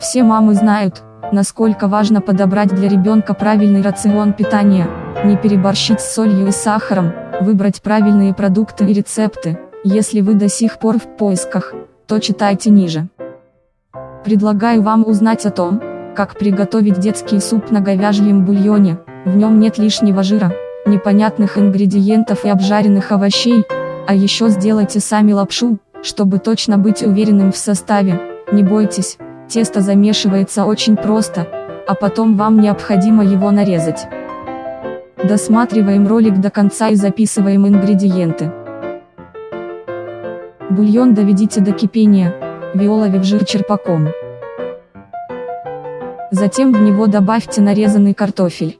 Все мамы знают, насколько важно подобрать для ребенка правильный рацион питания, не переборщить с солью и сахаром, выбрать правильные продукты и рецепты. Если вы до сих пор в поисках, то читайте ниже. Предлагаю вам узнать о том, как приготовить детский суп на говяжьем бульоне, в нем нет лишнего жира, непонятных ингредиентов и обжаренных овощей, а еще сделайте сами лапшу, чтобы точно быть уверенным в составе, не бойтесь, тесто замешивается очень просто, а потом вам необходимо его нарезать. Досматриваем ролик до конца и записываем ингредиенты. Бульон доведите до кипения, виоловив жир черпаком. Затем в него добавьте нарезанный картофель.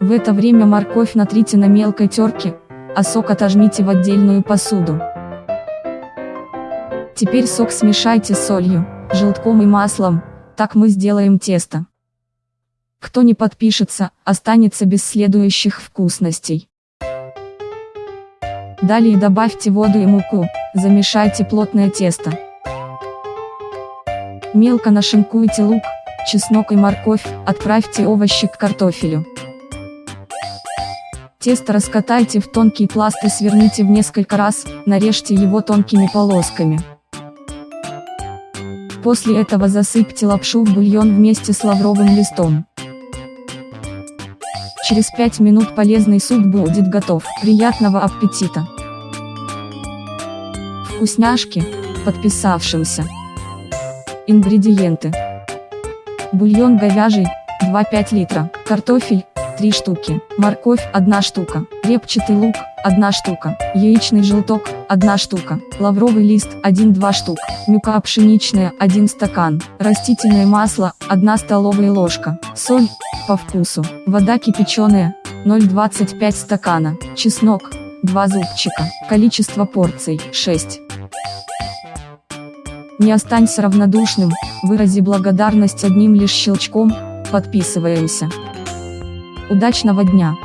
В это время морковь натрите на мелкой терке, а сок отожмите в отдельную посуду. Теперь сок смешайте с солью, желтком и маслом, так мы сделаем тесто. Кто не подпишется, останется без следующих вкусностей. Далее добавьте воду и муку, замешайте плотное тесто. Мелко нашинкуйте лук, чеснок и морковь, отправьте овощи к картофелю. Тесто раскатайте в тонкий пласт и сверните в несколько раз, нарежьте его тонкими полосками. После этого засыпьте лапшу в бульон вместе с лавровым листом. Через 5 минут полезный суп будет готов. Приятного аппетита! Вкусняшки, подписавшимся. Ингредиенты. Бульон говяжий, 2-5 литра, картофель, 3 штуки, морковь, 1 штука, репчатый лук, 1 штука, яичный желток, 1 штука, лавровый лист, 1-2 штук, мюка пшеничная, 1 стакан, растительное масло, 1 столовая ложка, соль, по вкусу, вода кипяченая, 0,25 стакана, чеснок, 2 зубчика, количество порций, 6. Не останься равнодушным, вырази благодарность одним лишь щелчком, подписываемся. Удачного дня!